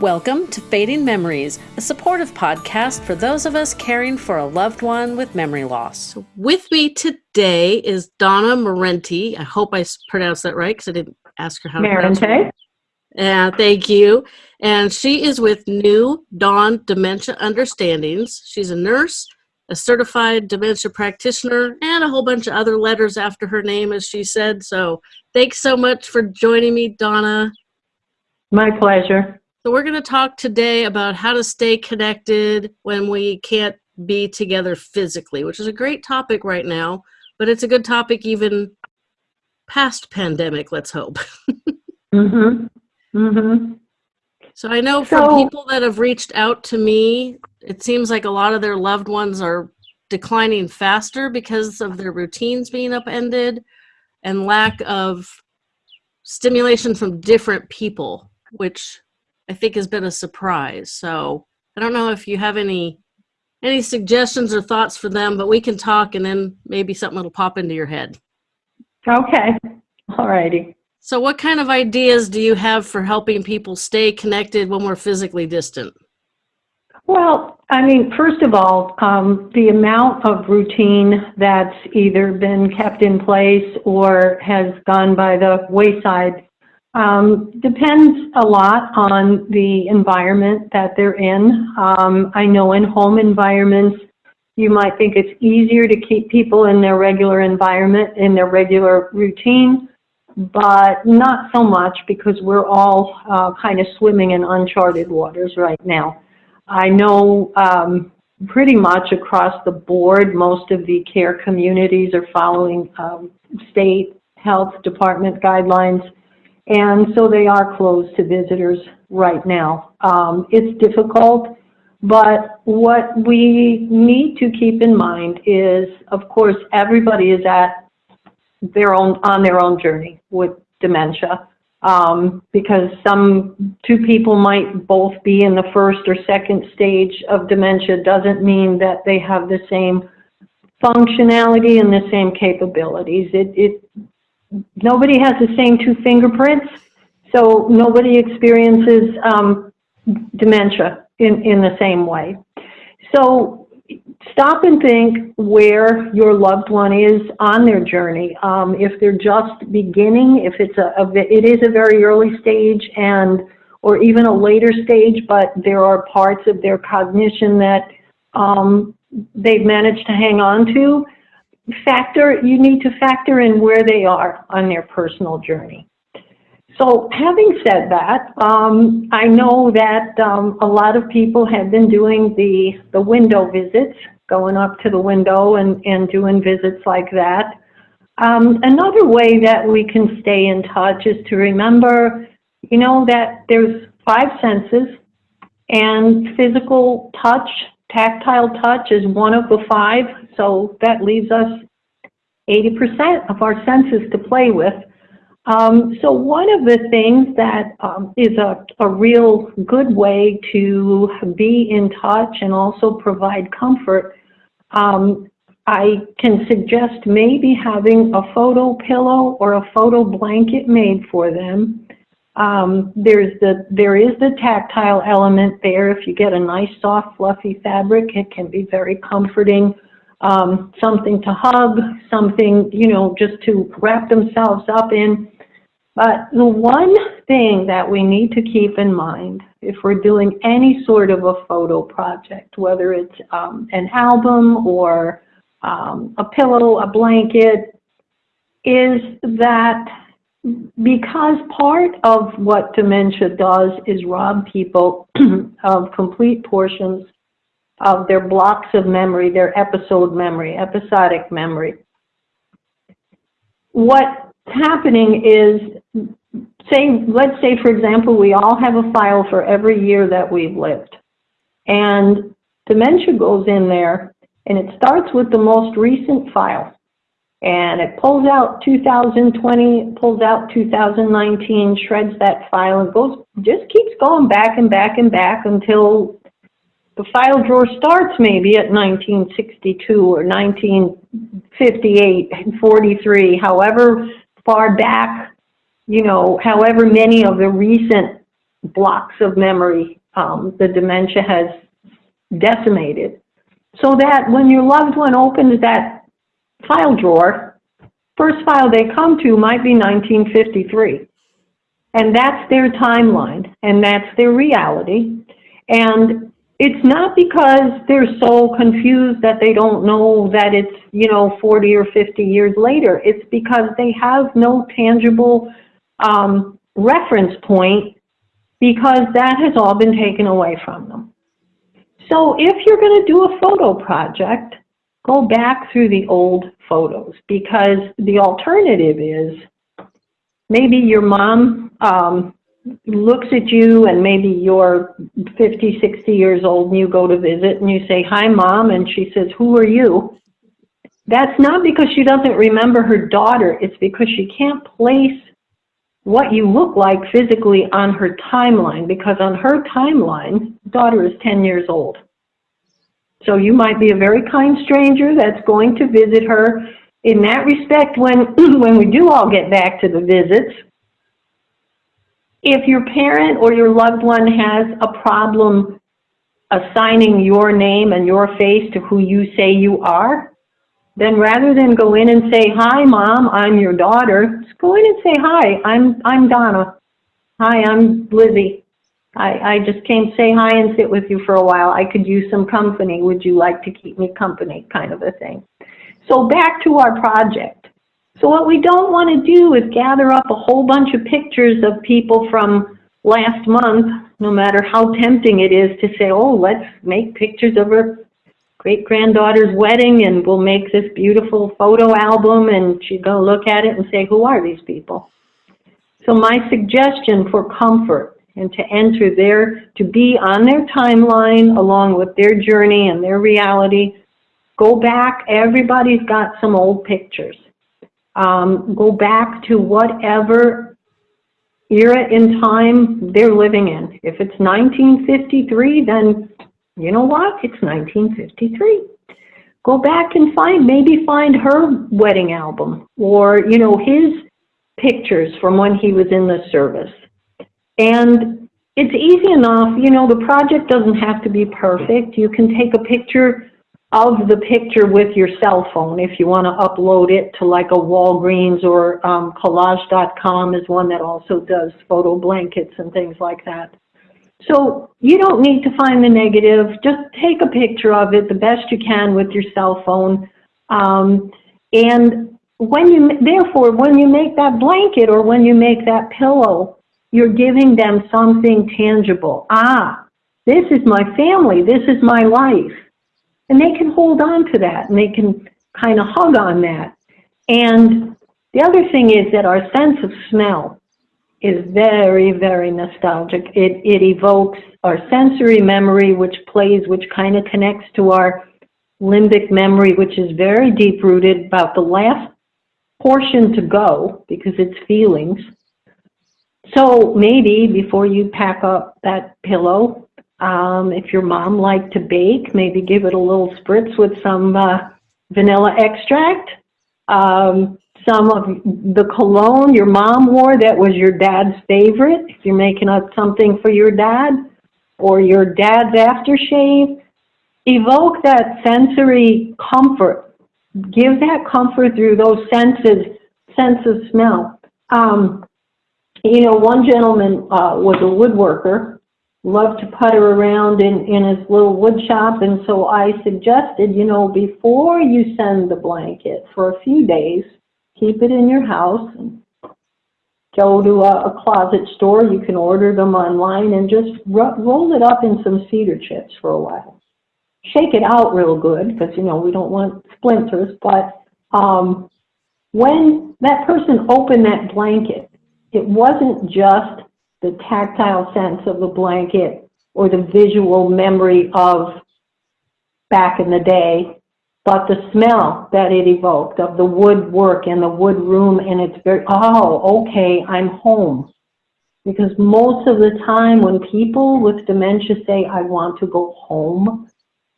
Welcome to Fading Memories, a supportive podcast for those of us caring for a loved one with memory loss. With me today is Donna Marenti. I hope I pronounced that right because I didn't ask her how to pronounce it. Yeah, uh, thank you. And she is with New Dawn Dementia Understandings. She's a nurse, a certified dementia practitioner, and a whole bunch of other letters after her name, as she said. So thanks so much for joining me, Donna. My pleasure. So we're going to talk today about how to stay connected when we can't be together physically, which is a great topic right now, but it's a good topic even past pandemic, let's hope. mhm. Mhm. So I know from so, people that have reached out to me, it seems like a lot of their loved ones are declining faster because of their routines being upended and lack of stimulation from different people, which I think has been a surprise. So I don't know if you have any any suggestions or thoughts for them, but we can talk and then maybe something will pop into your head. Okay. All righty. So what kind of ideas do you have for helping people stay connected when we're physically distant? Well, I mean, first of all, um, the amount of routine that's either been kept in place or has gone by the wayside um, depends a lot on the environment that they're in. Um, I know in home environments, you might think it's easier to keep people in their regular environment, in their regular routine, but not so much because we're all uh, kind of swimming in uncharted waters right now. I know um, pretty much across the board, most of the care communities are following um, state health department guidelines and so they are closed to visitors right now. Um, it's difficult, but what we need to keep in mind is, of course, everybody is at their own on their own journey with dementia. Um, because some two people might both be in the first or second stage of dementia doesn't mean that they have the same functionality and the same capabilities. It, it nobody has the same two fingerprints, so nobody experiences um, dementia in, in the same way. So stop and think where your loved one is on their journey. Um, if they're just beginning, if it's a, a, it is a very early stage and or even a later stage, but there are parts of their cognition that um, they've managed to hang on to, factor, you need to factor in where they are on their personal journey. So having said that, um, I know that um, a lot of people have been doing the, the window visits, going up to the window and, and doing visits like that. Um, another way that we can stay in touch is to remember, you know, that there's five senses and physical touch Tactile touch is one of the five, so that leaves us 80% of our senses to play with. Um, so one of the things that um, is a, a real good way to be in touch and also provide comfort, um, I can suggest maybe having a photo pillow or a photo blanket made for them um, there's the, there is the tactile element there. If you get a nice, soft, fluffy fabric, it can be very comforting. Um, something to hug, something, you know, just to wrap themselves up in. But the one thing that we need to keep in mind if we're doing any sort of a photo project, whether it's um, an album or um, a pillow, a blanket, is that because part of what dementia does is rob people of complete portions of their blocks of memory, their episode memory, episodic memory. What's happening is, say, let's say, for example, we all have a file for every year that we've lived. And dementia goes in there, and it starts with the most recent file and it pulls out 2020, pulls out 2019, shreds that file, and goes just keeps going back and back and back until the file drawer starts maybe at 1962 or 1958, and 43, however far back, you know, however many of the recent blocks of memory um, the dementia has decimated. So that when your loved one opens that file drawer, first file they come to might be 1953. And that's their timeline, and that's their reality. And it's not because they're so confused that they don't know that it's, you know, 40 or 50 years later. It's because they have no tangible um, reference point because that has all been taken away from them. So if you're going to do a photo project, go back through the old photos because the alternative is maybe your mom um, looks at you and maybe you're 50, 60 years old and you go to visit and you say, hi mom, and she says, who are you? That's not because she doesn't remember her daughter, it's because she can't place what you look like physically on her timeline because on her timeline, daughter is 10 years old. So you might be a very kind stranger that's going to visit her. In that respect, when, when we do all get back to the visits, if your parent or your loved one has a problem assigning your name and your face to who you say you are, then rather than go in and say, hi, mom, I'm your daughter, just go in and say, hi, I'm, I'm Donna. Hi, I'm Lizzie. I, I just came say hi and sit with you for a while. I could use some company. Would you like to keep me company? Kind of a thing. So back to our project. So what we don't want to do is gather up a whole bunch of pictures of people from last month, no matter how tempting it is to say, oh, let's make pictures of her great-granddaughter's wedding and we'll make this beautiful photo album and going go look at it and say, who are these people? So my suggestion for comfort and to enter their, to be on their timeline along with their journey and their reality, go back, everybody's got some old pictures. Um, go back to whatever era in time they're living in. If it's 1953, then you know what? It's 1953. Go back and find, maybe find her wedding album or, you know, his pictures from when he was in the service. And it's easy enough, you know, the project doesn't have to be perfect. You can take a picture of the picture with your cell phone if you want to upload it to like a Walgreens or um, collage.com is one that also does photo blankets and things like that. So you don't need to find the negative. Just take a picture of it the best you can with your cell phone. Um, and when you, therefore, when you make that blanket or when you make that pillow, you're giving them something tangible. Ah, this is my family. This is my life. And they can hold on to that and they can kind of hug on that. And the other thing is that our sense of smell is very, very nostalgic. It, it evokes our sensory memory, which plays, which kind of connects to our limbic memory, which is very deep rooted about the last portion to go because it's feelings. So maybe before you pack up that pillow, um, if your mom liked to bake, maybe give it a little spritz with some uh, vanilla extract. Um, some of the cologne your mom wore that was your dad's favorite, if you're making up something for your dad, or your dad's aftershave, evoke that sensory comfort. Give that comfort through those senses, sense of smell. Um, you know, one gentleman uh, was a woodworker, loved to putter around in, in his little wood shop, and so I suggested, you know, before you send the blanket for a few days, keep it in your house. and Go to a, a closet store. You can order them online and just ro roll it up in some cedar chips for a while. Shake it out real good because, you know, we don't want splinters. But um, when that person opened that blanket, it wasn't just the tactile sense of the blanket or the visual memory of back in the day but the smell that it evoked of the woodwork and the wood room and it's very, oh, okay, I'm home. Because most of the time when people with dementia say, I want to go home,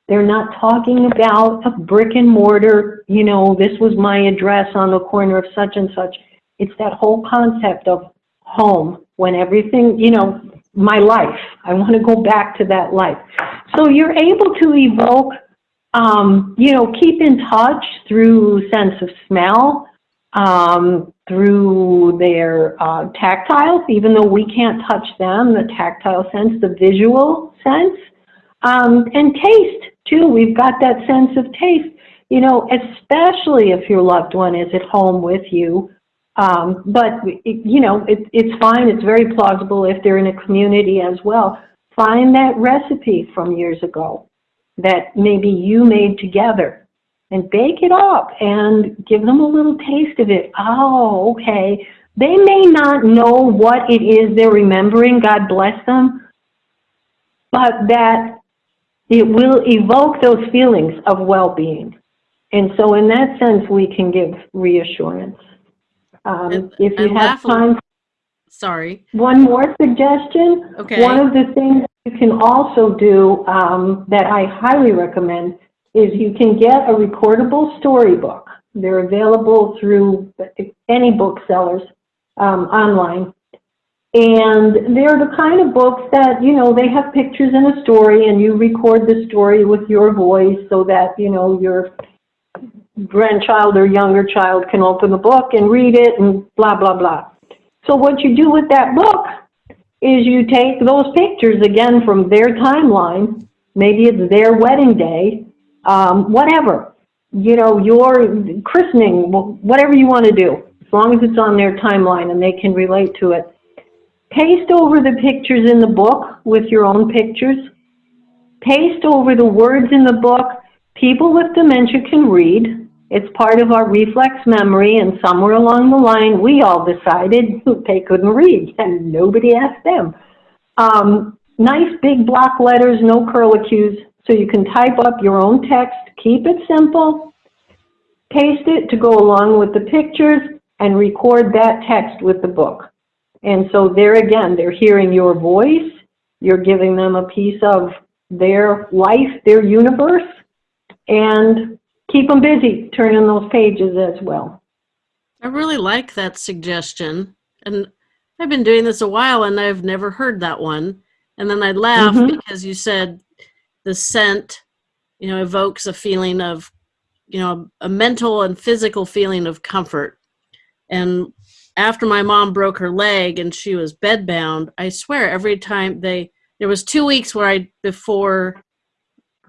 they're not talking about a brick and mortar, you know, this was my address on the corner of such and such. It's that whole concept of home when everything, you know, my life. I want to go back to that life. So you're able to evoke, um, you know, keep in touch through sense of smell, um, through their uh, tactile, even though we can't touch them, the tactile sense, the visual sense, um, and taste too. We've got that sense of taste, you know, especially if your loved one is at home with you. Um, but, it, you know, it, it's fine. It's very plausible if they're in a community as well. Find that recipe from years ago that maybe you made together and bake it up and give them a little taste of it. Oh, okay. They may not know what it is they're remembering, God bless them, but that it will evoke those feelings of well-being. And so in that sense, we can give reassurance. Um, And- if you have time, Sorry. one more suggestion. Okay. One of the things you can also do um, that I highly recommend is you can get a recordable storybook. They're available through any booksellers um, online. And they're the kind of books that, you know, they have pictures and a story and you record the story with your voice so that, you know, your grandchild or younger child can open the book and read it and blah, blah, blah. So what you do with that book is you take those pictures again from their timeline, maybe it's their wedding day, um, whatever, you know, your christening, whatever you want to do, as long as it's on their timeline and they can relate to it. Paste over the pictures in the book with your own pictures. Paste over the words in the book. People with dementia can read. It's part of our reflex memory, and somewhere along the line, we all decided they couldn't read, and nobody asked them. Um, nice big block letters, no curlicues, so you can type up your own text. Keep it simple. Paste it to go along with the pictures, and record that text with the book. And so there again, they're hearing your voice. You're giving them a piece of their life, their universe, and keep them busy turning those pages as well. I really like that suggestion. And I've been doing this a while and I've never heard that one. And then I laugh Mhm. because you said the scent, you know, evokes a feeling of, you know, a mental and physical feeling of comfort. And after my mom broke her leg and she was bedbound, I swear every time they, there was two weeks where I, before,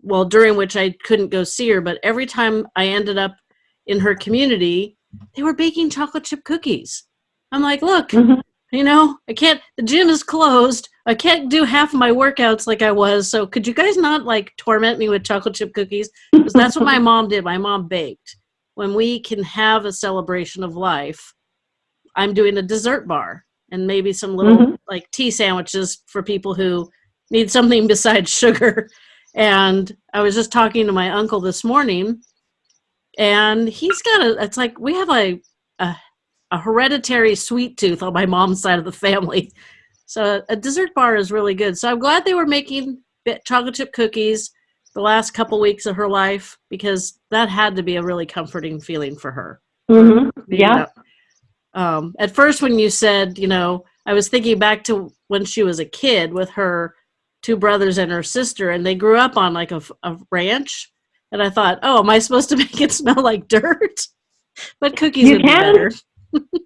well, during which I couldn't go see her, but every time I ended up in her community, they were baking chocolate chip cookies. I'm like, look, Mhm. you know, I can't, the gym is closed. I can't do half of my workouts like I was. So could you guys not like torment me with chocolate chip cookies? Because that's what my mom did. My mom baked. When we can have a celebration of life, I'm doing a dessert bar and maybe some little Mhm. like tea sandwiches for people who need something besides sugar. And I was just talking to my uncle this morning, and he's got a. It's like we have a a, a hereditary sweet tooth on my mom's side of the family. So a dessert bar is really good. So I'm glad they were making bit- chocolate chip cookies the last couple weeks of her life because that had to be a really comforting feeling for her. Mhm. Yeah. Um, at first, when you said, you know, I was thinking back to when she was a kid with her two brothers and her sister, and they grew up on like a ranch. And I thought, oh, am I supposed to make it smell like dirt? But cookies You would be better.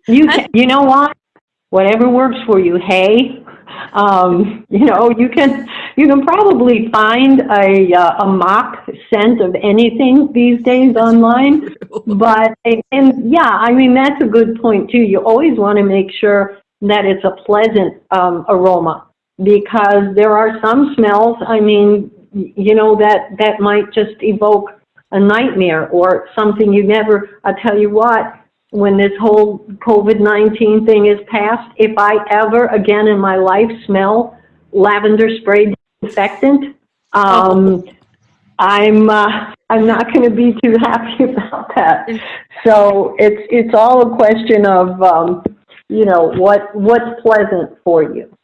You can, you know what? Whatever works for you. Hay, um, you know, you can you can probably find a uh, a mock scent of anything these days online. But and, and yeah, I mean that's a good point too. You always want to make sure that it's a pleasant um, aroma because there are some smells. I mean, you know that that might just evoke a nightmare or something you never. I tell you what, when this whole COVID nineteen thing is passed, if I ever again in my life smell lavender spray disinfectant, um, I'm uh, I'm not going to be too happy about that. So it's it's all a question of um, you know what what's pleasant for you.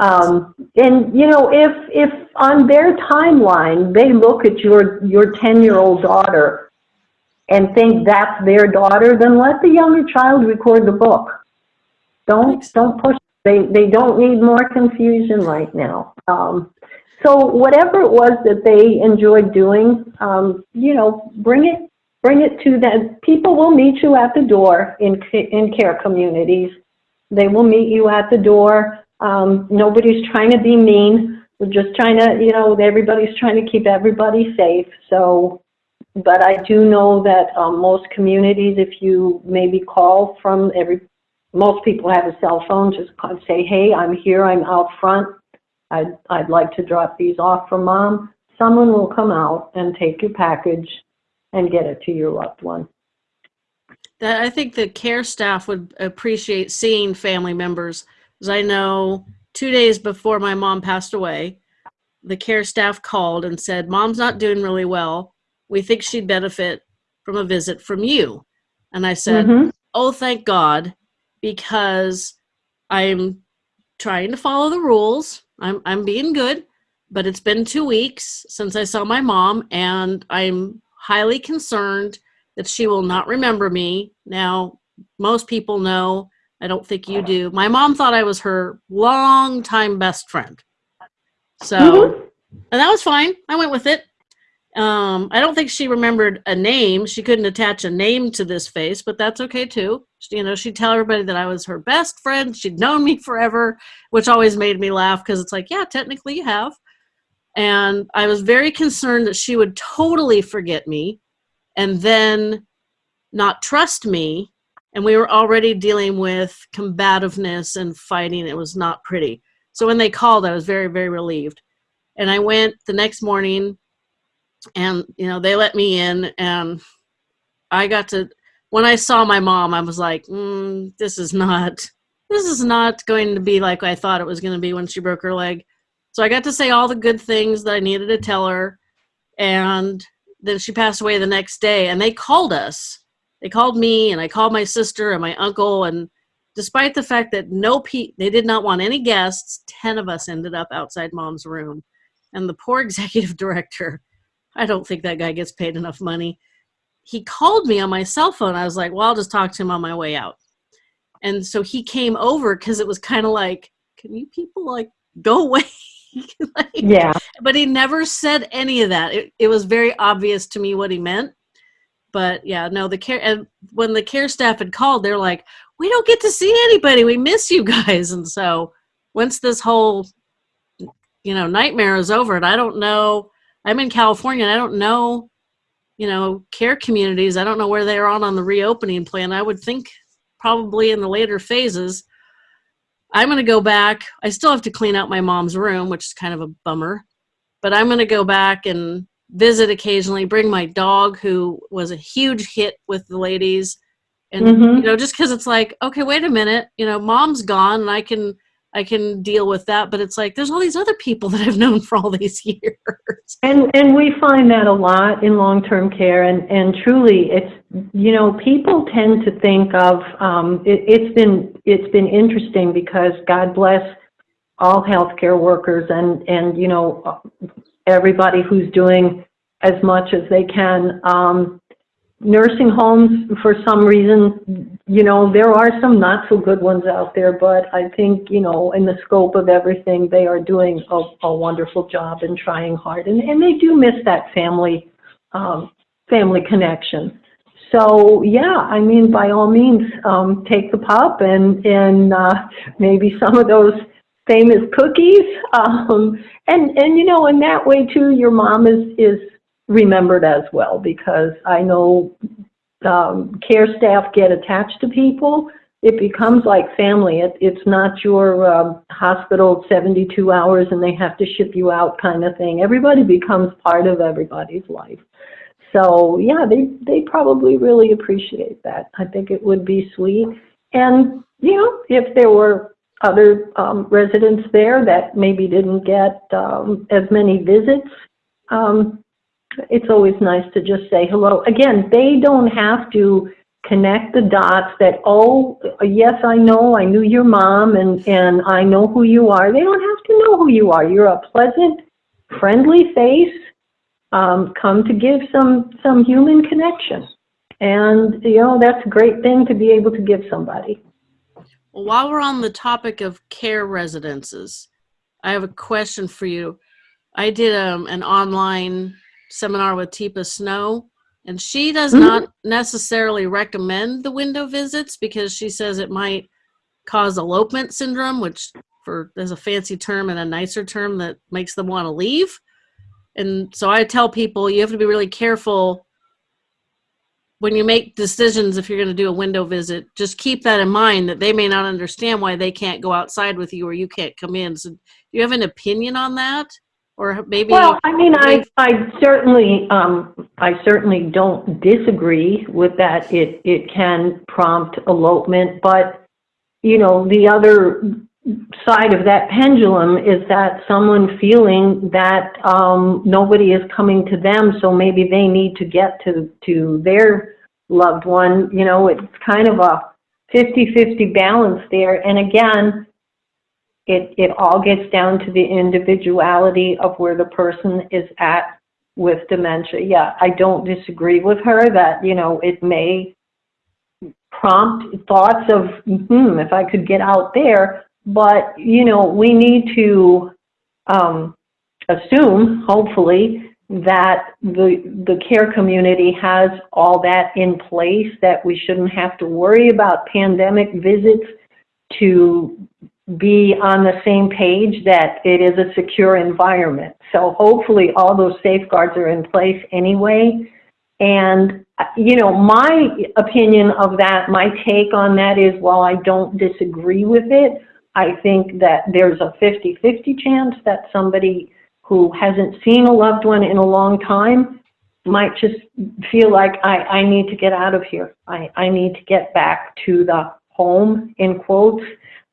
Um, and you know if if on their timeline they look at your your ten year old daughter and think that's their daughter, then let the younger child record the book. Don't don't push They, they don't need more confusion right now. Um, so whatever it was that they enjoyed doing, um, you know, bring it, bring it to them. People will meet you at the door in, in care communities. They will meet you at the door. Um, nobody's trying to be mean. We're just trying to, you know, everybody's trying to keep everybody safe. So, but I do know that um, most communities, if you maybe call from every, most people have a cell phone, just say, hey, I'm here, I'm out front. I'd, I'd like to drop these off for mom. Someone will come out and take your package and get it to your loved one. That I think the care staff would appreciate seeing family members, I know two days before my mom passed away, the care staff called and said, "Mom's not doing really well. We think she'd benefit from a visit from you." And I said, Mhm. "Oh, thank God, because I'm trying to follow the rules. I'm I'm being good, but it's been 2 weeks since I saw my mom and I'm highly concerned that she will not remember me. Now, most people know, I don't think you do. My mom thought I was her longtime best friend. So, Mhm. and that was fine. I went with it. Um, I don't think she remembered a name. She couldn't attach a name to this face, but that's okay too. She- You know, she'd tell everybody that I was her best friend. She'd known me forever, which always made me laugh because it's like, yeah, technically you have. And I was very concerned that she would totally forget me and then not trust me. And we were already dealing with combativeness and fighting. It was not pretty. So when they called, I was very, very relieved. And I went the next morning and, you know, they let me in and I got to, when I saw my mom, I was like, mm, this is not, this is not going to be like I thought it was going to be when she broke her leg. So I got to say all the good things that I needed to tell her. And then she passed away the next day and they called us. They called me and I called my sister and my uncle and despite the fact that no pe they did not want any guests, 10 of us ended up outside mom's room. And the poor executive director, I don't think that guy gets paid enough money. He called me on my cell phone. I was like, well, I'll just talk to him on my way out. And so he came over because it was kind of like, can you people like go away? like, Yeah. but he never said any of that. It, it was very obvious to me what he meant. But yeah, no, the care and when the care staff had called, they're like, "We don't get to see anybody. We miss you guys." And so once this whole you know nightmare is over, and I don't know, I'm in California, and I don't know, you know, care communities. I don't know where they're on on the reopening plan. I would think probably in the later phases. I'm going to go back. I still have to clean out my mom's room, which is kind of a bummer. But I'm going to go back and visit occasionally, bring my dog, who was a huge hit with the ladies. And, Mhm. you know, just because it's like, okay, wait a minute, you know, mom's gone and I can. I can deal with that, but it's like there's all these other people that I've known for all these years. And and we find that a lot in long-term care, and and truly, it's you know people tend to think of um, it, it's been it's been interesting because God bless all healthcare workers and and you know everybody who's doing as much as they can. Um, nursing homes, for some reason, you know, there are some not so good ones out there, but I think, you know, in the scope of everything, they are doing a, a wonderful job and trying hard. And, and they do miss that family, um, family connection. So, yeah, I mean, by all means, um, take the pup and, and, uh, maybe some of those famous cookies. Um, and, and, you know, in that way too, your mom is, is remembered as well because I know um, care staff get attached to people. It becomes like family. It, it's not your um, hospital 72 hours and they have to ship you out kind of thing. Everybody becomes part of everybody's life. So yeah, they they probably really appreciate that. I think it would be sweet. And you know, if there were other um, residents there that maybe didn't get um, as many visits, um, it's always nice to just say hello. Again, they don't have to connect the dots that, oh, yes, I know, I knew your mom and, and I know who you are. They don't have to know who you are. You're a pleasant, friendly face, um, come to give some, some human connection. And, you know, that's a great thing to be able to give somebody. Well, while we're on the topic of care residences, I have a question for you. I did um, an online seminar with Teepa Snow, and she does Mhm. not necessarily recommend the window visits because she says it might cause elopement syndrome, which for there's a fancy term and a nicer term that makes them want to leave. And so I tell people you have to be really careful when you make decisions if you're going to do a window visit. Just keep that in mind that they may not understand why they can't go outside with you or you can't come in. So do you have an opinion on that? Or maybe Well, I mean, I, I certainly, um, I certainly don't disagree with that. It, it can prompt elopement, but, you know, the other side of that pendulum is that someone feeling that, um, nobody is coming to them, so maybe they need to get to, to their loved one, you know, it's kind of a 50-50 balance there. And again, it, it all gets down to the individuality of where the person is at with dementia. Yeah, I don't disagree with her that, you know, it may prompt thoughts of, hmm, if I could get out there, but, you know, we need to um, assume, hopefully, that the, the care community has all that in place, that we shouldn't have to worry about pandemic visits to be on the same page that it is a secure environment. So hopefully all those safeguards are in place anyway. And, you know, my opinion of that, my take on that is while I don't disagree with it, I think that there's a 50-50 chance that somebody who hasn't seen a loved one in a long time might just feel like I, I need to get out of here. I, I need to get back to the home, in quotes,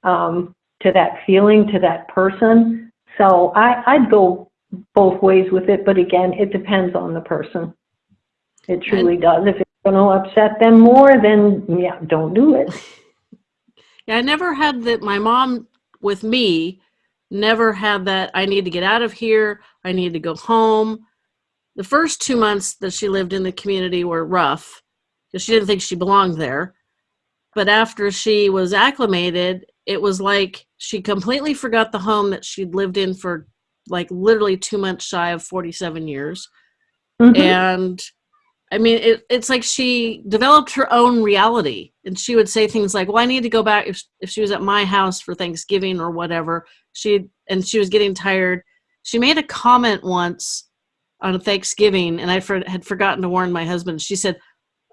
um, to that feeling, to that person. So I, I'd go both ways with it, but again, it depends on the person. It truly does. If it's going to upset them more, then yeah, don't do it. Yeah, I never had that. My mom with me never had that. I need to get out of here. I need to go home. The first two months that she lived in the community were rough because she didn't think she belonged there. But after she was acclimated, it was like she completely forgot the home that she'd lived in for like literally two months shy of 47 years. Mhm. And I mean, it, it's like she developed her own reality. And she would say things like, Well, I need to go back. If, if she was at my house for Thanksgiving or whatever, she and she was getting tired. She made a comment once on Thanksgiving, and I for, had forgotten to warn my husband. She said,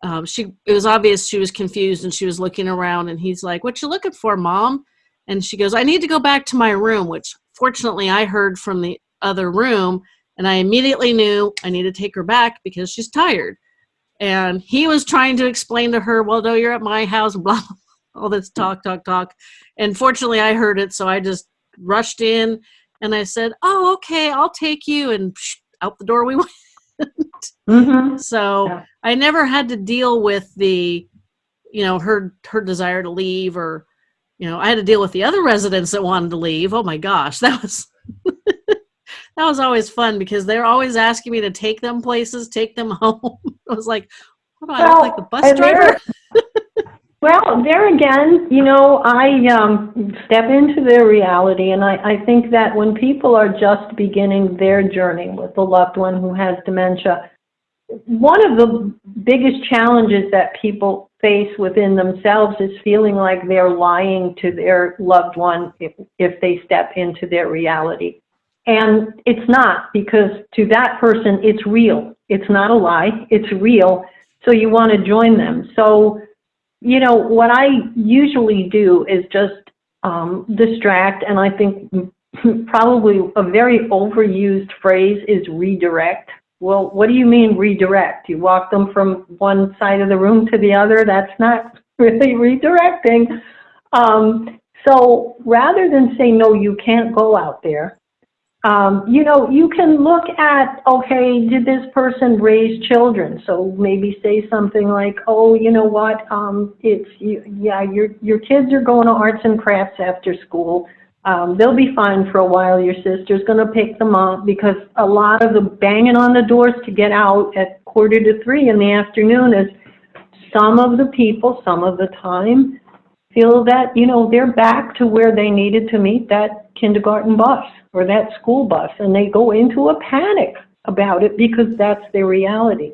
um, she it was obvious she was confused and she was looking around and he's like what you looking for mom and she goes i need to go back to my room which fortunately i heard from the other room and i immediately knew i need to take her back because she's tired and he was trying to explain to her well no you're at my house blah all this talk talk talk and fortunately i heard it so i just rushed in and i said oh okay i'll take you and psh, out the door we went Mhm. so Yeah. I never had to deal with the, you know, her her desire to leave or, you know, I had to deal with the other residents that wanted to leave. Oh my gosh, that was that was always fun because they're always asking me to take them places, take them home. I was like, what do I look like the bus driver? Well, there again, you know, I um, step into their reality, and I, I think that when people are just beginning their journey with a loved one who has dementia, one of the biggest challenges that people face within themselves is feeling like they're lying to their loved one if, if they step into their reality. And it's not, because to that person, it's real. It's not a lie, it's real. So you want to join them. So, you know, what I usually do is just um, distract, and I think probably a very overused phrase is redirect. Well, what do you mean redirect? You walk them from one side of the room to the other? That's not really redirecting. Um, so rather than say, no, you can't go out there, um, you know, you can look at, okay, did this person raise children? So maybe say something like, oh, you know what, um, it's, you, yeah, your, your kids are going to arts and crafts after school. Um, they'll be fine for a while. Your sister's going to pick them up because a lot of the banging on the doors to get out at quarter to three in the afternoon is some of the people, some of the time, feel that, you know, they're back to where they needed to meet that kindergarten bus or that school bus, and they go into a panic about it because that's their reality.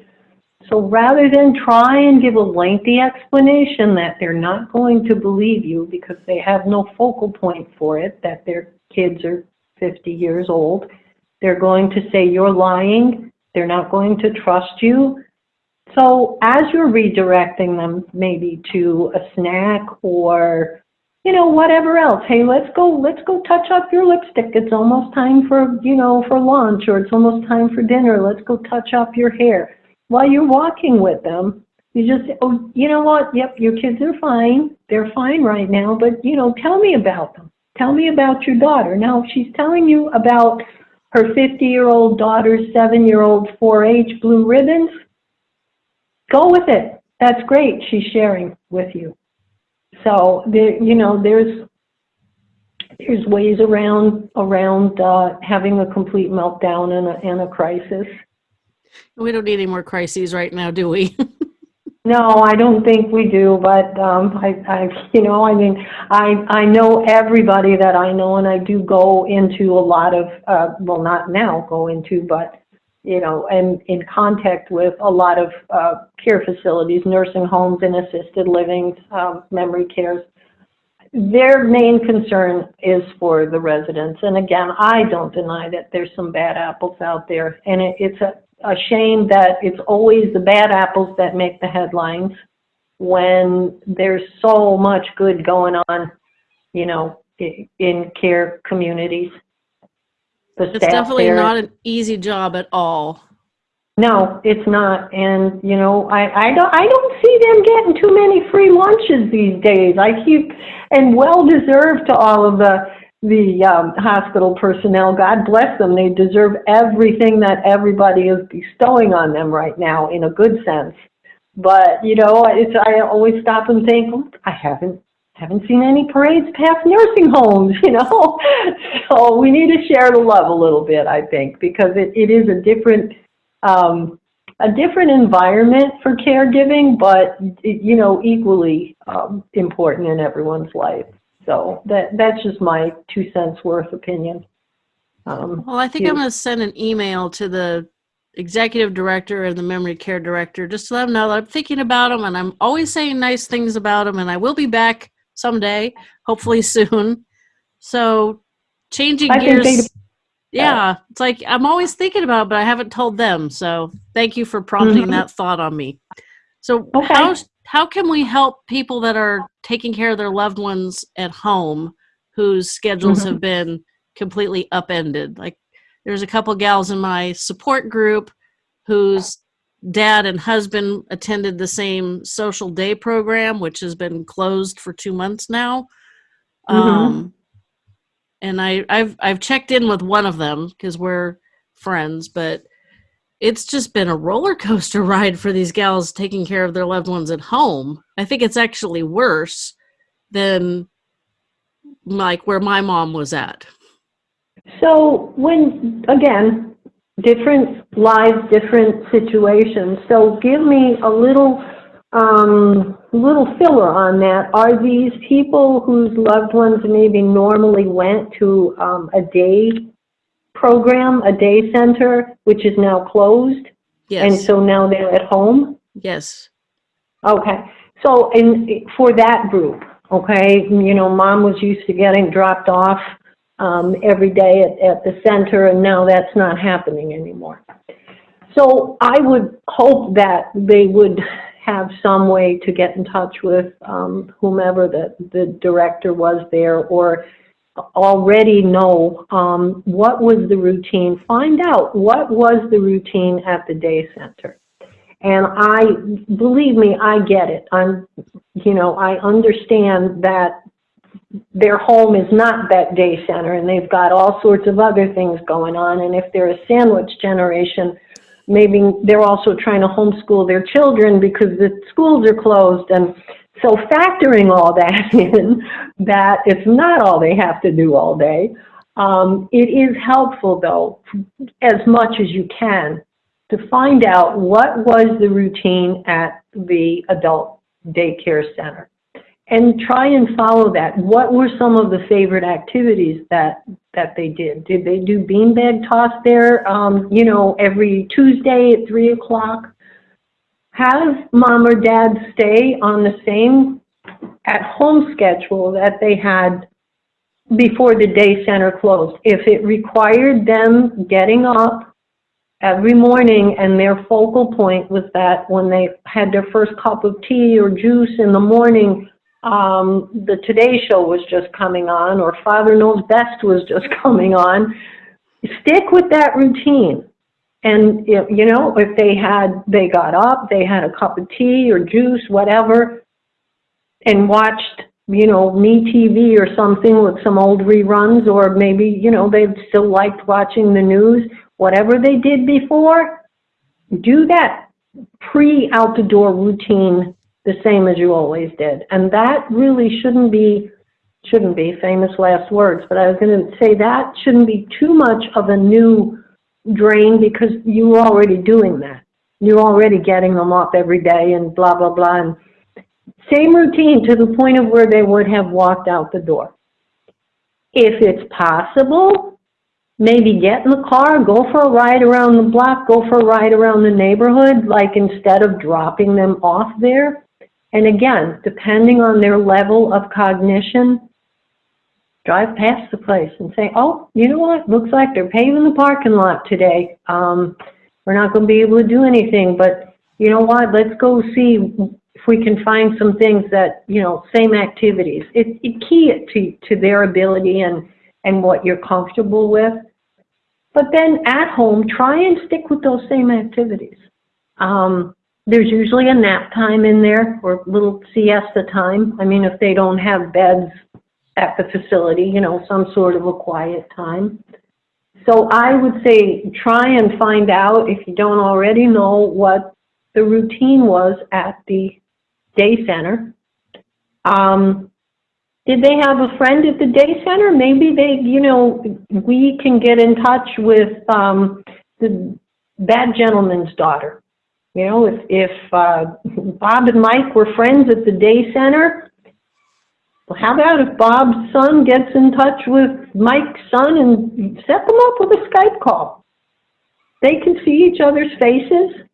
So rather than try and give a lengthy explanation that they're not going to believe you because they have no focal point for it, that their kids are 50 years old, they're going to say you're lying, they're not going to trust you. So as you're redirecting them maybe to a snack or you know whatever else hey let's go let's go touch up your lipstick. It's almost time for you know for lunch or it's almost time for dinner. Let's go touch up your hair. While you're walking with them you just oh you know what? Yep your kids are fine. They're fine right now but you know tell me about them. Tell me about your daughter. Now if she's telling you about her 50 year old daughter's seven year old 4-h blue ribbons go with it. That's great. She's sharing with you. So there, you know, there's there's ways around around uh, having a complete meltdown and a, and a crisis. We don't need any more crises right now, do we? no, I don't think we do. But um, I, I, you know, I mean, I I know everybody that I know, and I do go into a lot of uh, well, not now go into, but you know, and in contact with a lot of uh, care facilities, nursing homes and assisted living, um, memory cares. Their main concern is for the residents. And again, I don't deny that there's some bad apples out there. And it, it's a, a shame that it's always the bad apples that make the headlines when there's so much good going on, you know, in care communities it's definitely there. not an easy job at all. No, it's not. And you know, I, I don't I don't see them getting too many free lunches these days. I keep and well deserved to all of the the um, hospital personnel. God bless them. They deserve everything that everybody is bestowing on them right now, in a good sense. But you know, it's I always stop and think, I haven't haven't seen any parades past nursing homes, you know. so we need to share the love a little bit, I think, because it, it is a different um, a different environment for caregiving, but you know, equally um, important in everyone's life. So that that's just my two cents worth opinion. Um, well, I think you, I'm going to send an email to the executive director and the memory care director just to let them know that I'm thinking about them and I'm always saying nice things about them and I will be back someday, hopefully soon. So changing I gears. yeah, it's like I'm always thinking about it, but I haven't told them. So thank you for prompting mm-hmm. that thought on me. So okay. how how can we help people that are taking care of their loved ones at home whose schedules mm-hmm. have been completely upended? Like there's a couple gals in my support group whose dad and husband attended the same social day program, which has been closed for two months now. Mm-hmm. Um, and I, I've I've checked in with one of them because we're friends, but it's just been a roller coaster ride for these gals taking care of their loved ones at home. I think it's actually worse than like where my mom was at. So when again, different lives, different situations. So give me a little um, little filler on that. Are these people whose loved ones maybe normally went to um, a day program, a day center, which is now closed? Yes. And so now they're at home? Yes. Okay. So in, for that group, okay, you know, mom was used to getting dropped off um, every day at, at the center, and now that's not happening anymore. So I would hope that they would have some way to get in touch with um, whomever the, the director was there or already know um, what was the routine, find out what was the routine at the day center. And I, believe me, I get it. I'm, you know, I understand that their home is not that day center and they've got all sorts of other things going on. And if they're a sandwich generation, maybe they're also trying to homeschool their children because the schools are closed. And so factoring all that in, that it's not all they have to do all day, um, it is helpful though, as much as you can, to find out what was the routine at the adult daycare center and try and follow that. What were some of the favorite activities that, that they did? Did they do beanbag toss there, um, you know, every Tuesday at three o'clock? Have mom or dad stay on the same at-home schedule that they had before the day center closed. If it required them getting up every morning and their focal point was that when they had their first cup of tea or juice in the morning, um, the Today Show was just coming on or Father Knows Best was just coming on, stick with that routine. And, if, you know, if they had, they got up, they had a cup of tea or juice, whatever, and watched, you know, Me TV or something with some old reruns, or maybe, you know, they still liked watching the news, whatever they did before, do that pre-out the door routine the same as you always did. And that really shouldn't be, shouldn't be famous last words, but I was going to say that shouldn't be too much of a new drain because you're already doing that. You're already getting them up every day and blah, blah, blah. And same routine to the point of where they would have walked out the door. If it's possible, maybe get in the car, go for a ride around the block, go for a ride around the neighborhood, like instead of dropping them off there, and again, depending on their level of cognition, drive past the place and say, oh, you know what, looks like they're paving the parking lot today. Um, we're not going to be able to do anything, but you know what, let's go see if we can find some things that, you know, same activities. It, it key it to, to their ability and, and what you're comfortable with. But then at home, try and stick with those same activities. Um, there's usually a nap time in there or little siesta time. I mean, if they don't have beds at the facility, you know, some sort of a quiet time. So I would say try and find out, if you don't already know, what the routine was at the day center. Um, did they have a friend at the day center? Maybe they, you know, we can get in touch with um, the, that gentleman's daughter you know, if, if uh, Bob and Mike were friends at the day center, well, how about if Bob's son gets in touch with Mike's son and set them up with a Skype call? They can see each other's faces.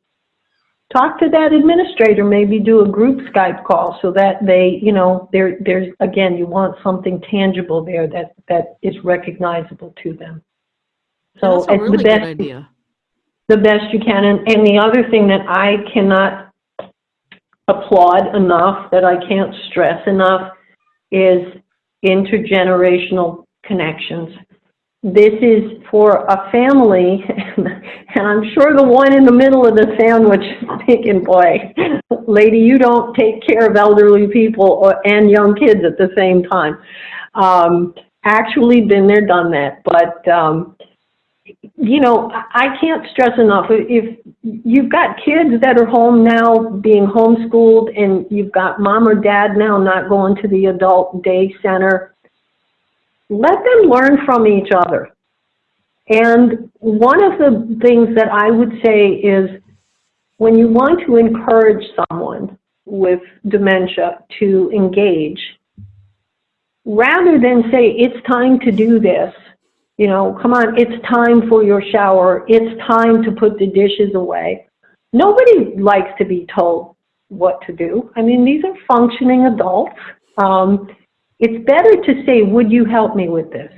Talk to that administrator, maybe do a group Skype call so that they, you know, there, there's, again, you want something tangible there that, that is recognizable to them. So That's a really the good idea. The best you can. And, and the other thing that I cannot applaud enough, that I can't stress enough, is intergenerational connections. This is for a family, and I'm sure the one in the middle of the sandwich is thinking, boy, lady, you don't take care of elderly people or, and young kids at the same time. Um, actually been there, done that. But um, you know, I can't stress enough, if you've got kids that are home now being homeschooled and you've got mom or dad now not going to the adult day center, let them learn from each other. And one of the things that I would say is when you want to encourage someone with dementia to engage, rather than say, it's time to do this, you know, come on, it's time for your shower. It's time to put the dishes away. Nobody likes to be told what to do. I mean, these are functioning adults. Um, it's better to say, would you help me with this?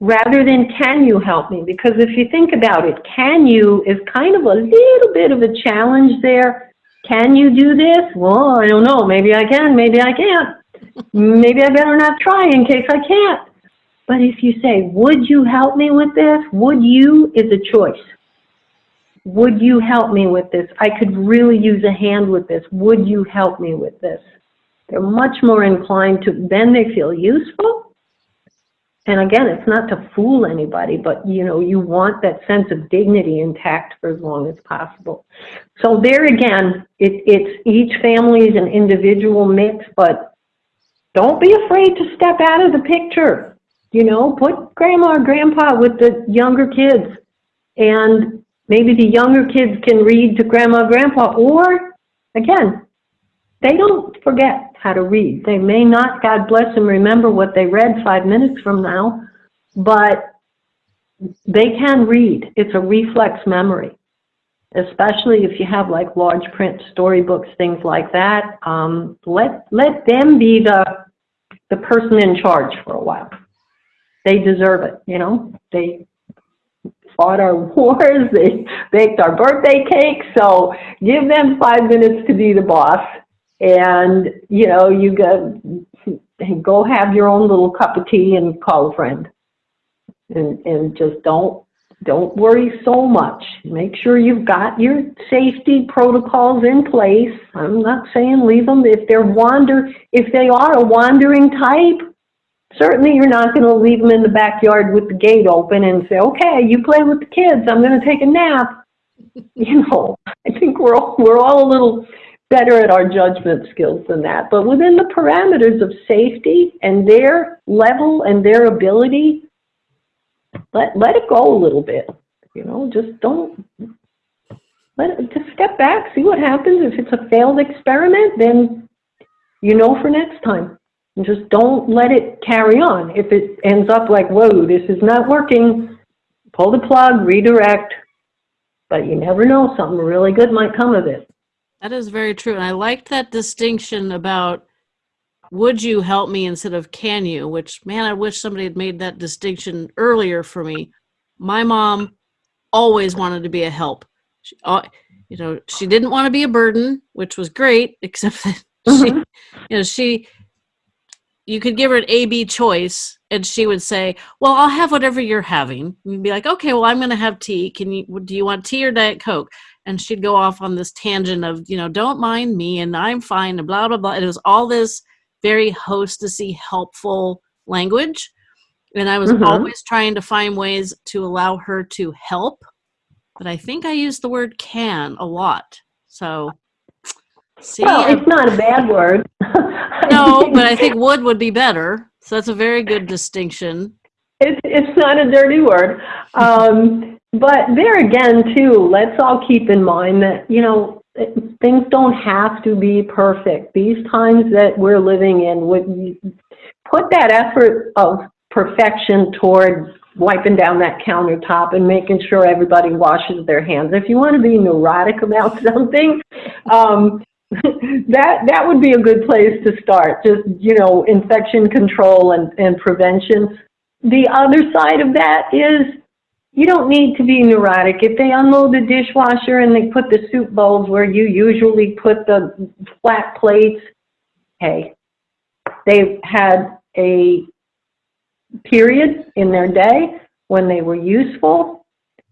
Rather than can you help me? Because if you think about it, can you is kind of a little bit of a challenge there. Can you do this? Well, I don't know. Maybe I can, maybe I can't. maybe I better not try in case I can't. But if you say, would you help me with this? Would you is a choice. Would you help me with this? I could really use a hand with this. Would you help me with this? They're much more inclined to, then they feel useful. And again, it's not to fool anybody, but you know, you want that sense of dignity intact for as long as possible. So there again, it, it's each family is an individual mix, but don't be afraid to step out of the picture you know, put grandma or grandpa with the younger kids. And maybe the younger kids can read to grandma or grandpa. Or, again, they don't forget how to read. They may not, God bless them, remember what they read five minutes from now, but they can read. It's a reflex memory, especially if you have like large print storybooks, things like that. Um, let let them be the the person in charge for a while. They deserve it, you know. They fought our wars, they baked our birthday cake, so give them five minutes to be the boss. And, you know, you go, go have your own little cup of tea and call a friend. And, and just don't, don't worry so much. Make sure you've got your safety protocols in place. I'm not saying leave them if they're wander, if they are a wandering type, certainly you're not going to leave them in the backyard with the gate open and say, okay, you play with the kids, I'm going to take a nap. You know, I think we're all, we're all a little better at our judgment skills than that. But within the parameters of safety and their level and their ability, let, let it go a little bit. You know, just don't, let it, just step back, see what happens. If it's a failed experiment, then you know for next time. And just don't let it carry on. If it ends up like, whoa, this is not working, pull the plug, redirect. But you never know, something really good might come of it. That is very true. And I liked that distinction about would you help me instead of can you, which, man, I wish somebody had made that distinction earlier for me. My mom always wanted to be a help. She, uh, you know, she didn't want to be a burden, which was great, except that she, mm-hmm. you know, she you could give her an A B choice and she would say, Well, I'll have whatever you're having. And you'd be like, Okay, well, I'm going to have tea. Can you, do you want tea or Diet Coke? And she'd go off on this tangent of, you know, don't mind me and I'm fine and blah, blah, blah. And it was all this very hostessy, helpful language. And I was mm-hmm. always trying to find ways to allow her to help. But I think I used the word can a lot. So See, well, it's not a bad word. no, but I think wood would be better. So that's a very good distinction. It's it's not a dirty word. Um, but there again, too, let's all keep in mind that you know things don't have to be perfect. These times that we're living in would put that effort of perfection toward wiping down that countertop and making sure everybody washes their hands. If you want to be neurotic about something, um, that that would be a good place to start. Just you know, infection control and, and prevention. The other side of that is you don't need to be neurotic. If they unload the dishwasher and they put the soup bowls where you usually put the flat plates, hey, they've had a period in their day when they were useful,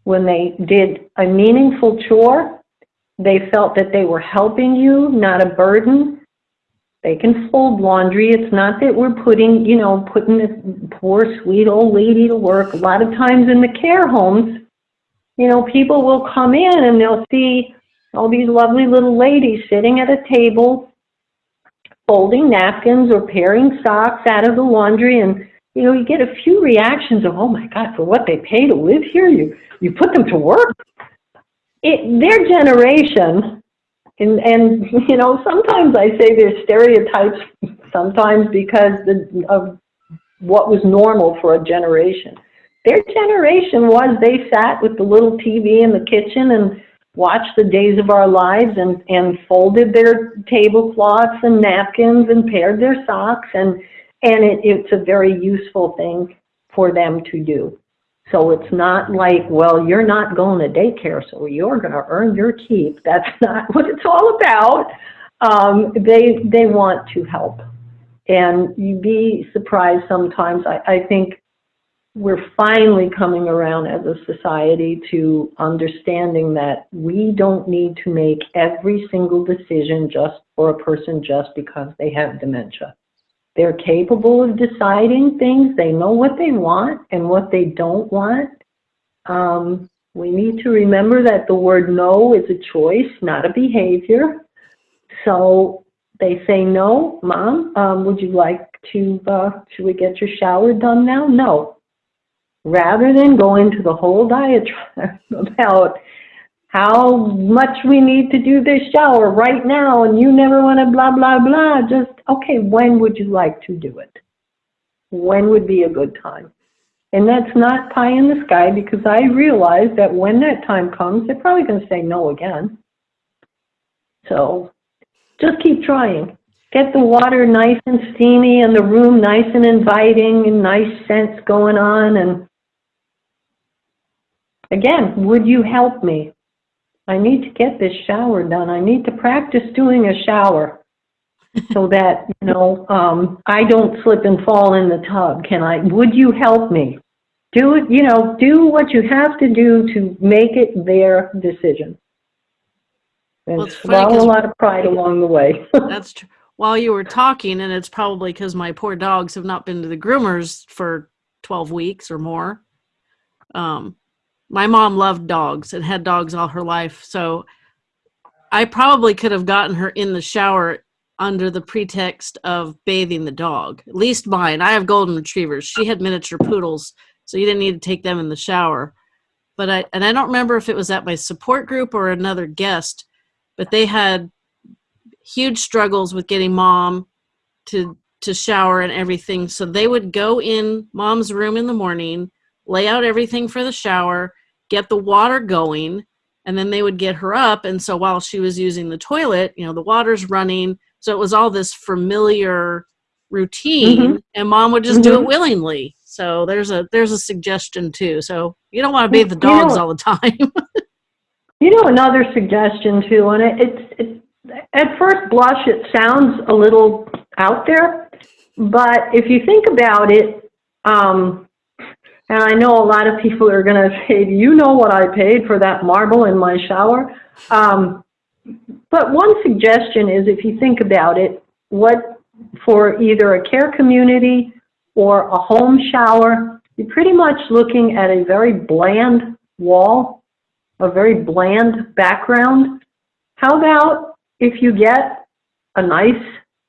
when they did a meaningful chore, they felt that they were helping you, not a burden. They can fold laundry. It's not that we're putting, you know, putting this poor, sweet old lady to work. A lot of times in the care homes, you know, people will come in and they'll see all these lovely little ladies sitting at a table, folding napkins or pairing socks out of the laundry. And, you know, you get a few reactions of, oh my God, for what they pay to live here, you, you put them to work it, their generation, and, and, you know, sometimes I say there's stereotypes sometimes because the, of what was normal for a generation. Their generation was they sat with the little TV in the kitchen and watched the days of our lives and, and folded their tablecloths and napkins and paired their socks and, and it, it's a very useful thing for them to do. So it's not like, well, you're not going to daycare, so you're going to earn your keep. That's not what it's all about. Um, they they want to help, and you'd be surprised sometimes. I, I think we're finally coming around as a society to understanding that we don't need to make every single decision just for a person just because they have dementia. They're capable of deciding things. They know what they want and what they don't want. Um, we need to remember that the word no is a choice, not a behavior. So they say, no, mom, um, would you like to, uh, should we get your shower done now? No. Rather than go into the whole diatribe about how much we need to do this shower right now and you never want to blah, blah, blah. Just, okay, when would you like to do it? When would be a good time? And that's not pie in the sky because I realize that when that time comes, they're probably going to say no again. So just keep trying. Get the water nice and steamy and the room nice and inviting and nice scents going on. And again, would you help me? I need to get this shower done. I need to practice doing a shower so that, you know, um, I don't slip and fall in the tub. Can I, would you help me? Do it, you know, do what you have to do to make it their decision. And Well, swallow a lot of pride along the way. That's true. While you were talking, and it's probably because my poor dogs have not been to the groomers for 12 weeks or more. Um, my mom loved dogs and had dogs all her life. So I probably could have gotten her in the shower under the pretext of bathing the dog. At least mine. I have golden retrievers. She had miniature poodles, so you didn't need to take them in the shower. But I and I don't remember if it was at my support group or another guest, but they had huge struggles with getting mom to to shower and everything. So they would go in mom's room in the morning, lay out everything for the shower, get the water going, and then they would get her up. And so while she was using the toilet, you know, the water's running. So it was all this familiar routine, and mom would just do it Mhm. willingly. So there's a there's a suggestion too. So you don't want to bathe the You know- dogs all the time. You know, another suggestion too, and it, it's, it, at first blush, it sounds a little out there, but if you think about it, um, and I know a lot of people are going to say, do you know what I paid for that marble in my shower? Um, but one suggestion is if you think about it, what for either a care community or a home shower, you're pretty much looking at a very bland wall a very bland background. How about if you get a nice,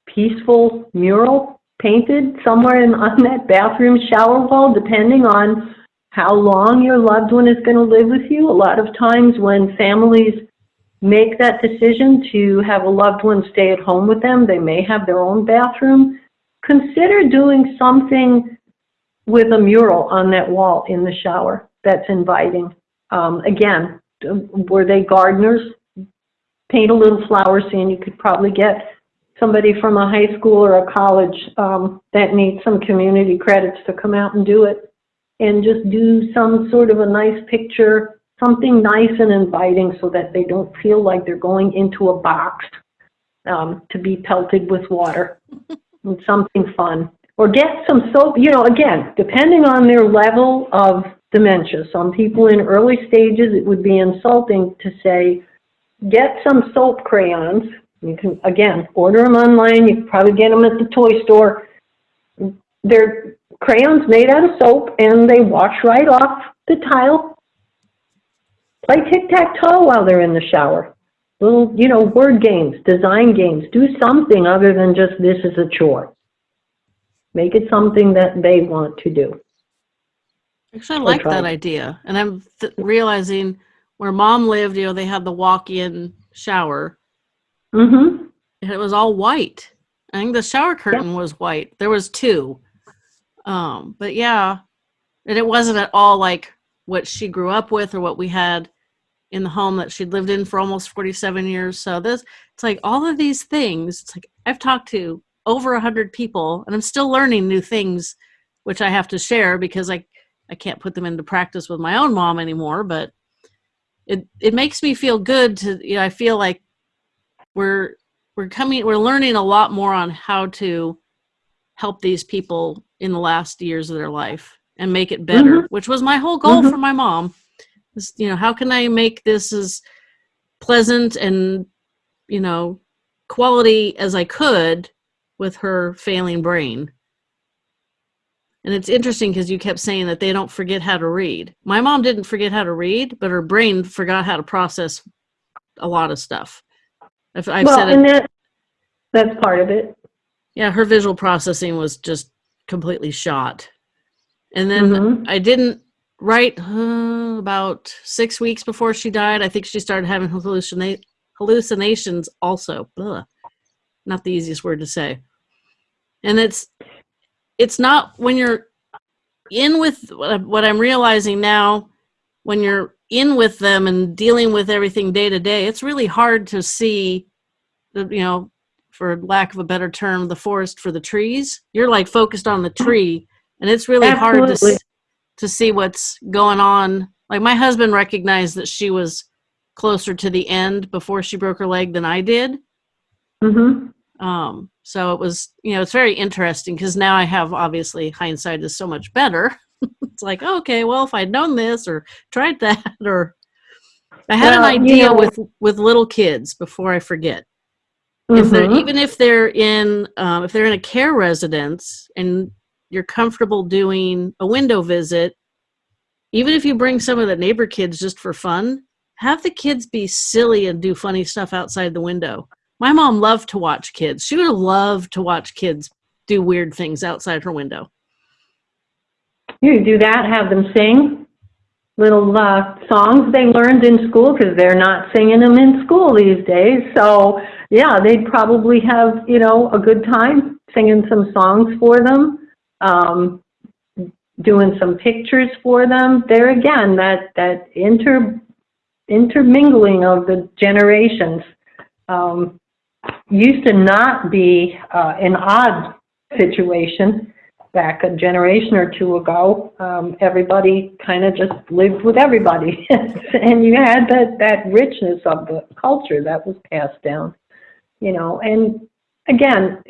peaceful mural painted somewhere in, on that bathroom shower wall, depending on how long your loved one is going to live with you? A lot of times when families make that decision to have a loved one stay at home with them, they may have their own bathroom. Consider doing something with a mural on that wall in the shower that's inviting. Um, again, were they gardeners? Paint a little flower scene. You could probably get somebody from a high school or a college um, that needs some community credits to come out and do it. And just do some sort of a nice picture, something nice and inviting so that they don't feel like they're going into a box um, to be pelted with water. and something fun. Or get some soap, you know, again, depending on their level of dementia. Some people in early stages, it would be insulting to say, get some soap crayons. You can, again, order them online. You can probably get them at the toy store. They're crayons made out of soap and they wash right off the tile. Play tic-tac-toe while they're in the shower. Little, you know, word games, design games. Do something other than just this is a chore. Make it something that they want to do. Actually, I like that idea. And I'm realizing where mom lived, you know, they had the walk in shower Mm-hmm. and it was all white. I think the shower curtain was white. There was two. Um, but yeah, and it wasn't at all like what she grew up with or what we had in the home that she'd lived in for almost 47 years. So this, it's like all of these things. It's like I've talked to over a hundred people and I'm still learning new things, which I have to share because I, I can't put them into practice with my own mom anymore, but it, it makes me feel good to, you know, I feel like we're, we're coming, we're learning a lot more on how to help these people in the last years of their life and make it better, which was my whole goal Mhm. for my mom. Is, you know, how can I make this as pleasant and, you know, quality as I could with her failing brain? And it's interesting because you kept saying that they don't forget how to read. My mom didn't forget how to read, but her brain forgot how to process a lot of stuff. I've, I've well, said it and that that's part of it. yeah, her visual processing was just completely shot. And then Mhm. I didn't write uh, about six weeks before she died, I think she started having hallucina- hallucinations also. Not the easiest word to say. And it's it's not when you're in with what I'm realizing now when you're in with them and dealing with everything day to day, it's really hard to see the you know, for lack of a better term, the forest for the trees. You're like focused on the tree, and it's really Absolutely. hard to to see what's going on. Like my husband recognized that she was closer to the end before she broke her leg than I did. Mm-hmm. Um, so it was, you know, it's very interesting because now I have obviously hindsight is so much better. It's like, okay, well, if I'd known this or tried that, or I had well, an idea you know, with with little kids before I forget. Mm-hmm. If they're mm-hmm. even if they're in um, if they're in a care residence and you're comfortable doing a window visit, even if you bring some of the neighbor kids just for fun, have the kids be silly and do funny stuff outside the window. My mom loved to watch kids. She would love to watch kids do weird things outside her window. You do that, have them sing little uh, songs they learned in school because they're not singing them in school these days. So, yeah, they'd probably have, you know, a good time singing some songs for them um, doing some pictures for them. There again, that, that inter, intermingling of the generations um, used to not be uh, an odd situation back a generation or two ago. Um, everybody kind of just lived with everybody. and you had that, that richness of the culture that was passed down, you know, and again,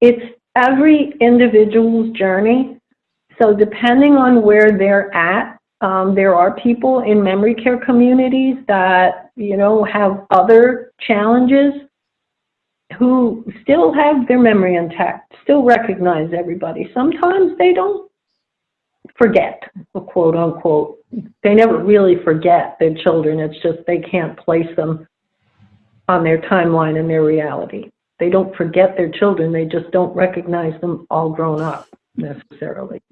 it's every individual's journey. So depending on where they're at, um, there are people in memory care communities that, you know, have other challenges who still have their memory intact, still recognize everybody. Sometimes they don't forget, quote unquote. They never really forget their children. It's just they can't place them on their timeline and their reality they don't forget their children, they just don't recognize them all grown up necessarily.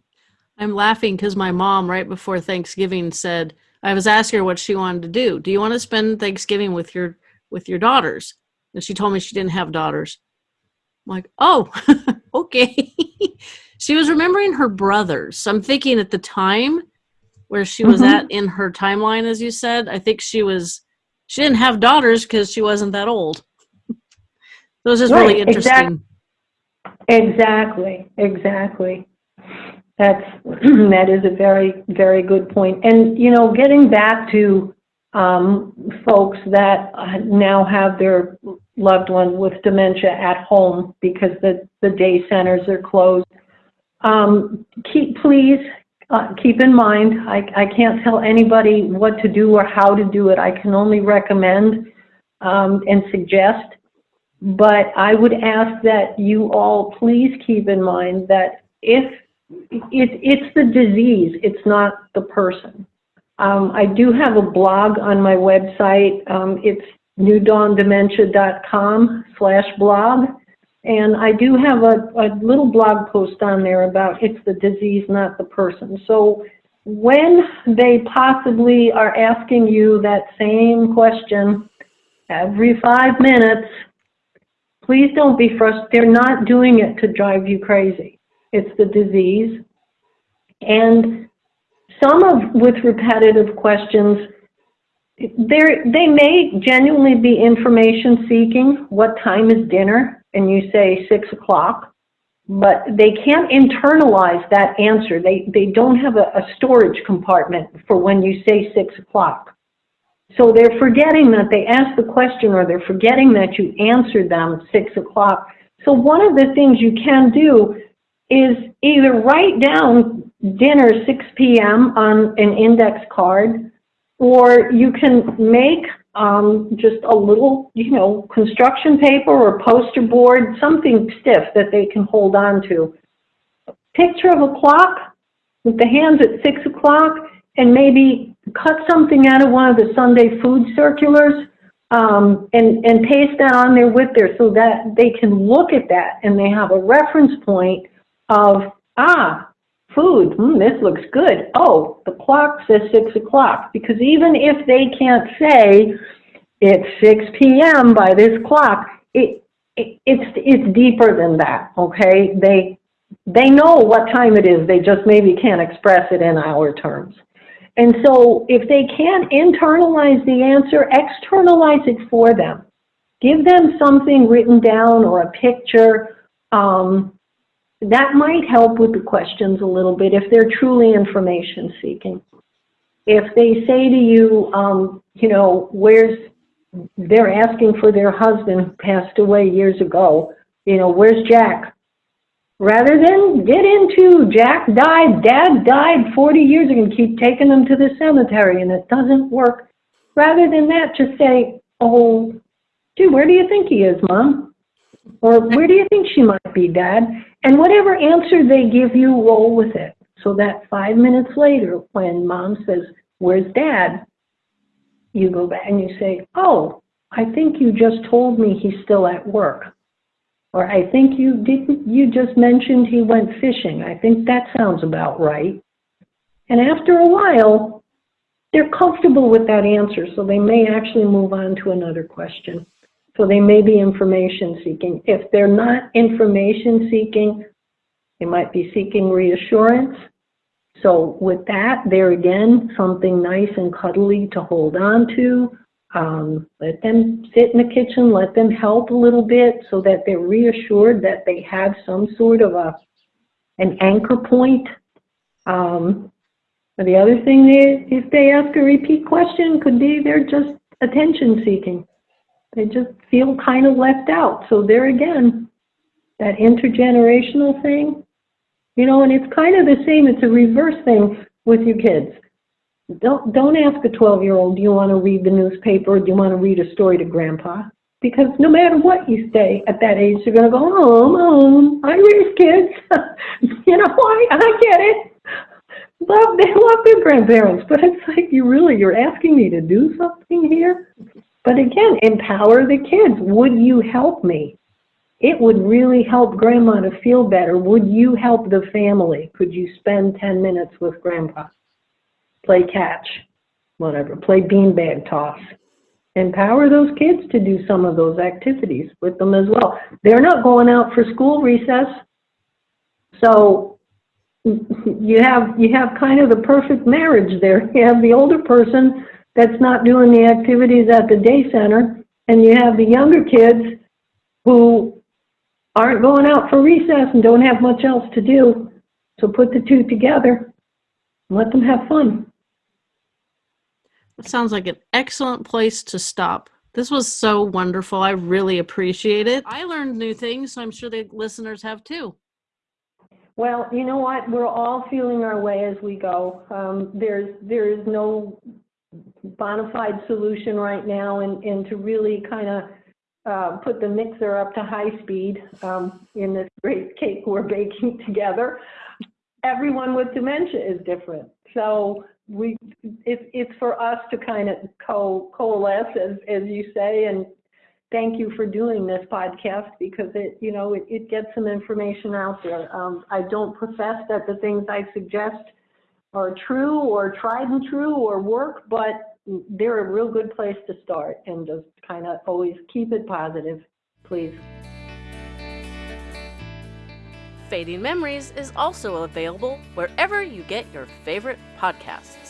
I'm laughing because my mom, right before Thanksgiving, said, I was asking her what she wanted to do. Do you want to spend Thanksgiving with your with your daughters? And she told me she didn't have daughters. I'm like, oh, okay. she was remembering her brothers. So I'm thinking at the time where she was mm-hmm. at in her timeline, as you said, I think she was she didn't have daughters because she wasn't that old. It was just right, really interesting. Exactly, exactly. That's that is a very very good point. And you know, getting back to um, folks that now have their loved one with dementia at home because the the day centers are closed. Um, keep please uh, keep in mind, I, I can't tell anybody what to do or how to do it. I can only recommend um, and suggest but I would ask that you all please keep in mind that if it, it's the disease, it's not the person. Um, I do have a blog on my website. Um, it's newdawndementia.com slash blog. And I do have a, a little blog post on there about it's the disease, not the person. So when they possibly are asking you that same question every five minutes, Please don't be frustrated. They're not doing it to drive you crazy. It's the disease. And some of, with repetitive questions, they they may genuinely be information seeking. What time is dinner? And you say six o'clock. But they can't internalize that answer. They, they don't have a, a storage compartment for when you say six o'clock. So they're forgetting that they asked the question or they're forgetting that you answered them six o'clock. So one of the things you can do is either write down dinner 6 p.m. on an index card, or you can make um, just a little, you know, construction paper or poster board, something stiff that they can hold on to. Picture of a clock with the hands at 6 o'clock and maybe cut something out of one of the Sunday food circulars um, and, and paste that on there with there so that they can look at that and they have a reference point of, ah, food, hmm, this looks good. Oh, the clock says six o'clock. Because even if they can't say it's 6 p.m. by this clock, it, it, it's, it's deeper than that, okay? They, they know what time it is, they just maybe can't express it in our terms. And so if they can't internalize the answer, externalize it for them. Give them something written down or a picture. Um, that might help with the questions a little bit if they're truly information seeking. If they say to you, um, you know, where's, they're asking for their husband who passed away years ago, you know, where's Jack? Rather than get into Jack died, dad died 40 years ago and keep taking them to the cemetery and it doesn't work. Rather than that, just say, oh, gee, where do you think he is, mom? Or where do you think she might be, dad? And whatever answer they give you, roll with it. So that five minutes later, when mom says, where's dad? You go back and you say, oh, I think you just told me he's still at work. Or I think you didn't, you just mentioned he went fishing. I think that sounds about right. And after a while, they're comfortable with that answer, so they may actually move on to another question. So they may be information seeking. If they're not information seeking, they might be seeking reassurance. So with that, there again, something nice and cuddly to hold on to. Um, let them sit in the kitchen, let them help a little bit so that they're reassured that they have some sort of a an anchor point. Um, the other thing is, if they ask a repeat question, could be they're just attention seeking. They just feel kind of left out. So there again, that intergenerational thing, you know, and it's kind of the same, it's a reverse thing with your kids. Don't, don't ask a 12-year-old, do you want to read the newspaper do you want to read a story to grandpa? Because no matter what you say at that age, they're going to go, oh, mom, I raise kids. you know, I, I get it. Love, they love their grandparents, but it's like, you really, you're asking me to do something here? But again, empower the kids. Would you help me? It would really help grandma to feel better. Would you help the family? Could you spend 10 minutes with grandpa? Play catch, whatever, play beanbag toss. Empower those kids to do some of those activities with them as well. They're not going out for school recess. So you have you have kind of the perfect marriage there. You have the older person that's not doing the activities at the day center, and you have the younger kids who aren't going out for recess and don't have much else to do. So put the two together and let them have fun. That sounds like an excellent place to stop. This was so wonderful. I really appreciate it. I learned new things, so I'm sure the listeners have too. Well, you know what? We're all feeling our way as we go. Um, there's there is no bona fide solution right now and, and to really kind of uh, put the mixer up to high speed um, in this great cake we're baking together. Everyone with dementia is different. So we, it's, it's for us to kind of co coalesce, as, as you say, and thank you for doing this podcast because it, you know, it, it gets some information out there. Um, I don't profess that the things I suggest are true or tried and true or work, but they're a real good place to start and just kind of always keep it positive, please. Fading Memories is also available wherever you get your favorite podcasts.